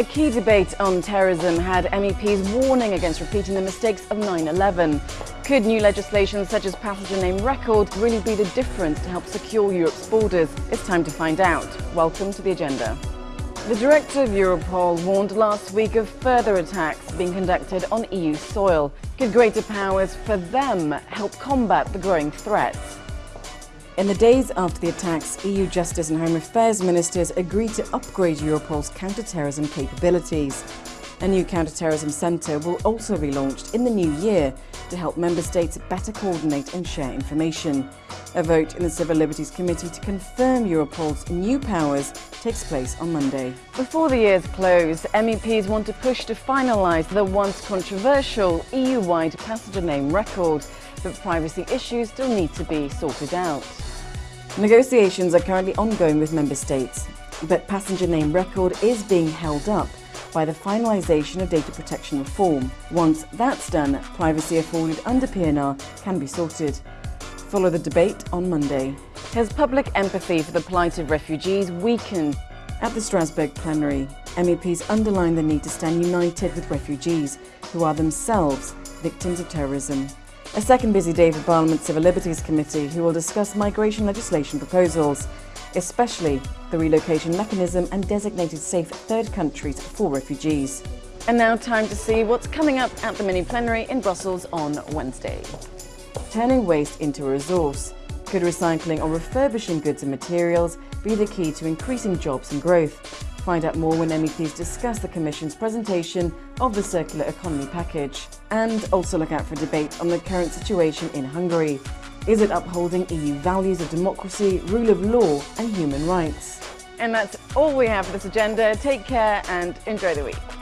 A key debate on terrorism had MEPs warning against repeating the mistakes of 9-11. Could new legislation such as passenger name record really be the difference to help secure Europe's borders? It's time to find out. Welcome to the agenda. The director of Europol warned last week of further attacks being conducted on EU soil. Could greater powers for them help combat the growing threats? In the days after the attacks, EU Justice and Home Affairs ministers agreed to upgrade Europol's counter-terrorism capabilities. A new counter-terrorism centre will also be launched in the new year to help member states better coordinate and share information. A vote in the Civil Liberties Committee to confirm Europol's new powers takes place on Monday. Before the year's close, MEPs want to push to finalise the once controversial EU-wide passenger name record, but privacy issues still need to be sorted out. Negotiations are currently ongoing with member states, but passenger name record is being held up by the finalisation of data protection reform. Once that's done, privacy afforded under PNR can be sorted. Follow the debate on Monday. Has public empathy for the plight of refugees weakened? At the Strasbourg plenary, MEPs underlined the need to stand united with refugees who are themselves victims of terrorism. A second busy day for Parliament's Civil Liberties Committee, who will discuss migration legislation proposals, especially the relocation mechanism and designated safe third countries for refugees. And now time to see what's coming up at the mini-plenary in Brussels on Wednesday. Turning waste into a resource. Could recycling or refurbishing goods and materials be the key to increasing jobs and growth? Find out more when MEPs discuss the Commission's presentation of the Circular Economy Package. And also look out for debate on the current situation in Hungary. Is it upholding EU values of democracy, rule of law and human rights? And that's all we have for this agenda. Take care and enjoy the week.